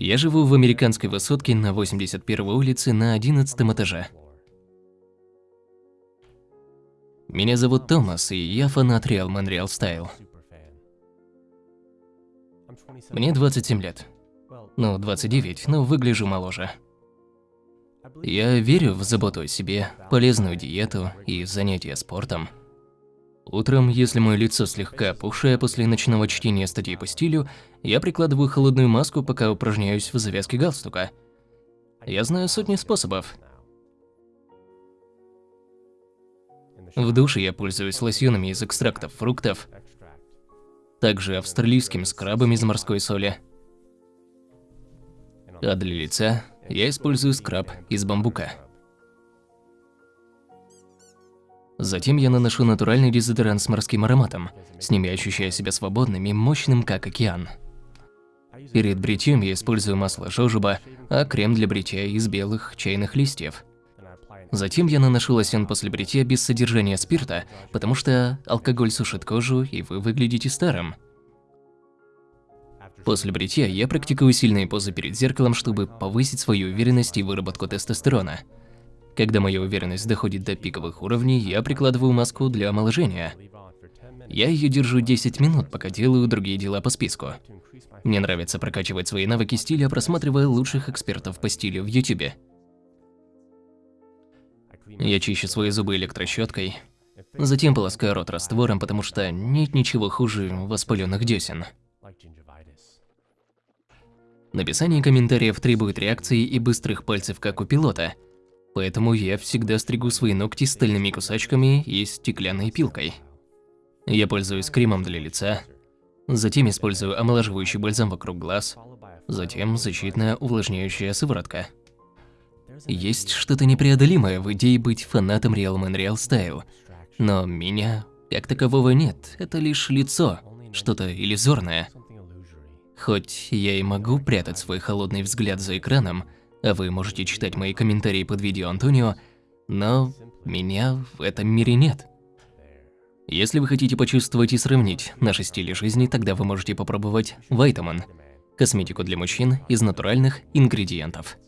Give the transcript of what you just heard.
Я живу в американской высотке на 81 улице на 11 этаже. Меня зовут Томас, и я фанат Real Man Real Style. Мне 27 лет. Ну, 29, но выгляжу моложе. Я верю в заботу о себе, полезную диету и занятия спортом. Утром, если мое лицо слегка опухшее после ночного чтения статей по стилю, я прикладываю холодную маску, пока упражняюсь в завязке галстука. Я знаю сотни способов. В душе я пользуюсь лосьонами из экстрактов фруктов, также австралийским скрабом из морской соли. А для лица я использую скраб из бамбука. Затем я наношу натуральный дезодорант с морским ароматом. С ними ощущаю себя свободным и мощным, как океан. Перед бритьем я использую масло жожоба, а крем для бритья из белых чайных листьев. Затем я наношу лосьон после бритья без содержания спирта, потому что алкоголь сушит кожу, и вы выглядите старым. После бритья я практикую сильные позы перед зеркалом, чтобы повысить свою уверенность и выработку тестостерона. Когда моя уверенность доходит до пиковых уровней, я прикладываю маску для омоложения. Я ее держу 10 минут, пока делаю другие дела по списку. Мне нравится прокачивать свои навыки стиля, просматривая лучших экспертов по стилю в YouTube. Я чищу свои зубы электрощеткой, затем полоскаю рот раствором, потому что нет ничего хуже воспаленных десен. Написание комментариев требует реакции и быстрых пальцев, как у пилота – поэтому я всегда стригу свои ногти стальными кусачками и стеклянной пилкой. Я пользуюсь кремом для лица, затем использую омолаживающий бальзам вокруг глаз, затем защитная увлажняющая сыворотка. Есть что-то непреодолимое в идее быть фанатом Real Man Real Style, но меня как такового нет, это лишь лицо, что-то иллюзорное. Хоть я и могу прятать свой холодный взгляд за экраном, вы можете читать мои комментарии под видео Антонио, но меня в этом мире нет. Если вы хотите почувствовать и сравнить наши стили жизни, тогда вы можете попробовать Vitamin – косметику для мужчин из натуральных ингредиентов.